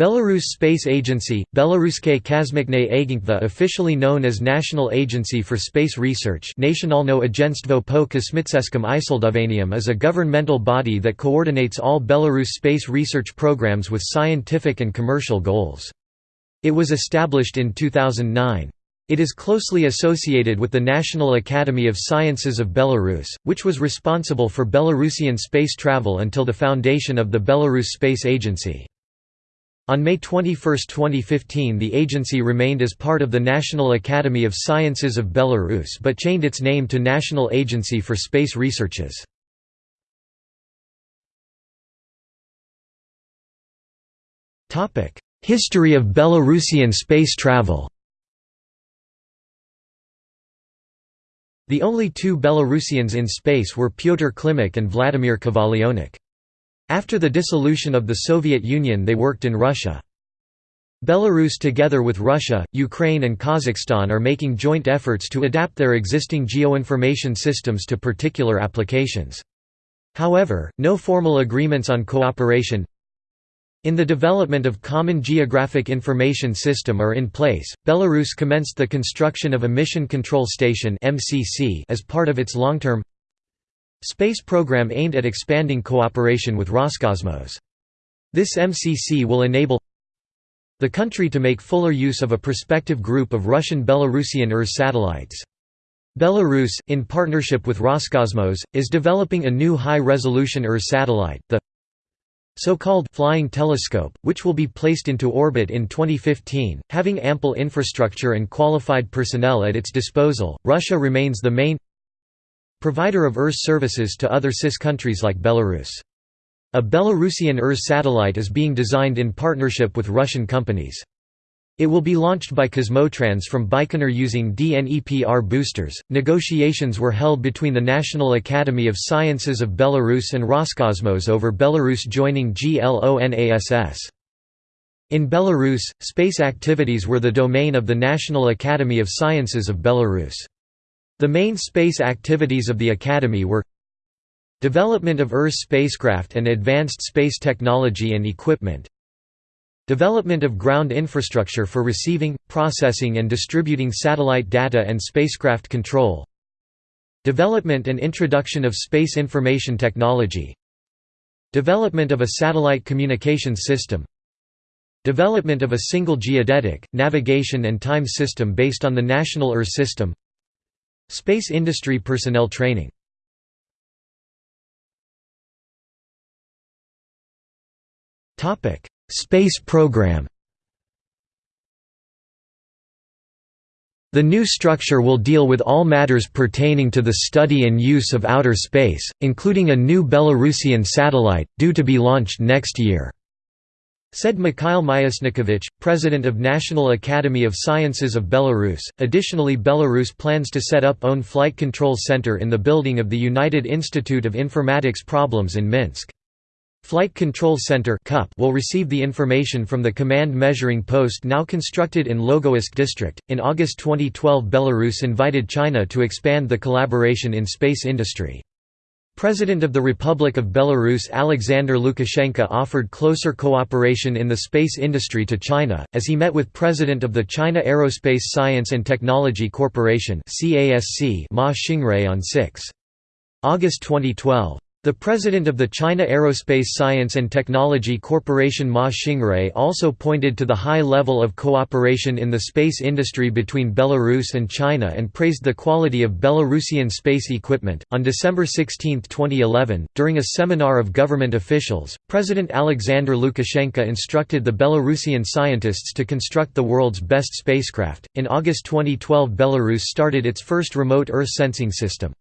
Belarus Space Agency, Belaruske Kosmiczne Agentva officially known as National Agency for Space Research Nationalno Agentstwo po Kosmiceskim Isledowanium is a governmental body that coordinates all Belarus space research programs with scientific and commercial goals. It was established in 2009. It is closely associated with the National Academy of Sciences of Belarus, which was responsible for Belarusian space travel until the foundation of the Belarus Space Agency. On May 21, 2015 the agency remained as part of the National Academy of Sciences of Belarus but changed its name to National Agency for Space Researches. History of Belarusian space travel The only two Belarusians in space were Pyotr Klimuk and Vladimir Kovalyonok. After the dissolution of the Soviet Union they worked in Russia. Belarus together with Russia, Ukraine and Kazakhstan are making joint efforts to adapt their existing geoinformation systems to particular applications. However, no formal agreements on cooperation in the development of Common Geographic Information System are in place. Belarus commenced the construction of a Mission Control Station (MCC) as part of its long-term Space program aimed at expanding cooperation with Roscosmos. This MCC will enable the country to make fuller use of a prospective group of Russian-Belarusian ERS satellites. Belarus, in partnership with Roscosmos, is developing a new high-resolution ERS satellite, the so-called «flying telescope», which will be placed into orbit in 2015. Having ample infrastructure and qualified personnel at its disposal, Russia remains the main Provider of ERS services to other CIS countries like Belarus. A Belarusian ERS satellite is being designed in partnership with Russian companies. It will be launched by Kosmotras from Baikonur using DNEPR boosters. Negotiations were held between the National Academy of Sciences of Belarus and Roscosmos over Belarus joining GLONASS. In Belarus, space activities were the domain of the National Academy of Sciences of Belarus. The main space activities of the Academy were Development of Earth spacecraft and advanced space technology and equipment Development of ground infrastructure for receiving, processing and distributing satellite data and spacecraft control Development and introduction of space information technology Development of a satellite communications system Development of a single geodetic, navigation and time system based on the National Earth system Space industry personnel training Space program The new structure will deal with all matters pertaining to the study and use of outer space, including a new Belarusian satellite, due to be launched next year. Said Mikhail Myasnikovich, president of National Academy of Sciences of Belarus. Additionally, Belarus plans to set up own flight control center in the building of the United Institute of Informatics Problems in Minsk. Flight Control Center will receive the information from the command measuring post now constructed in Logoisk district. In August 2012, Belarus invited China to expand the collaboration in space industry. President of the Republic of Belarus Alexander Lukashenko offered closer cooperation in the space industry to China, as he met with President of the China Aerospace Science and Technology Corporation Ma Xingrui on 6. August 2012. The president of the China Aerospace Science and Technology Corporation Ma Xingrui also pointed to the high level of cooperation in the space industry between Belarus and China and praised the quality of Belarusian space equipment. On December 16, 2011, during a seminar of government officials, President Alexander Lukashenko instructed the Belarusian scientists to construct the world's best spacecraft. In August 2012, Belarus started its first remote Earth sensing system.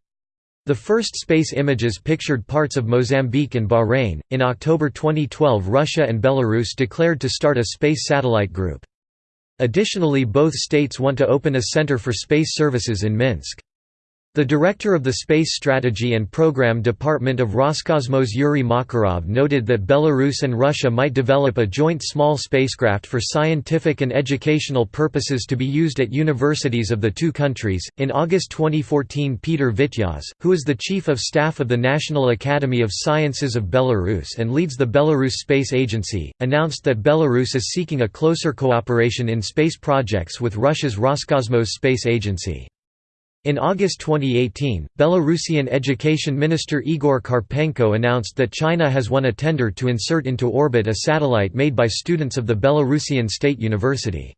The first space images pictured parts of Mozambique and Bahrain. In October 2012, Russia and Belarus declared to start a space satellite group. Additionally, both states want to open a center for space services in Minsk. The director of the Space Strategy and Program Department of Roscosmos Yuri Makarov noted that Belarus and Russia might develop a joint small spacecraft for scientific and educational purposes to be used at universities of the two countries. In August 2014, Peter Vityaz, who is the chief of staff of the National Academy of Sciences of Belarus and leads the Belarus Space Agency, announced that Belarus is seeking a closer cooperation in space projects with Russia's Roscosmos Space Agency. In August 2018, Belarusian Education Minister Igor Karpenko announced that China has won a tender to insert into orbit a satellite made by students of the Belarusian State University.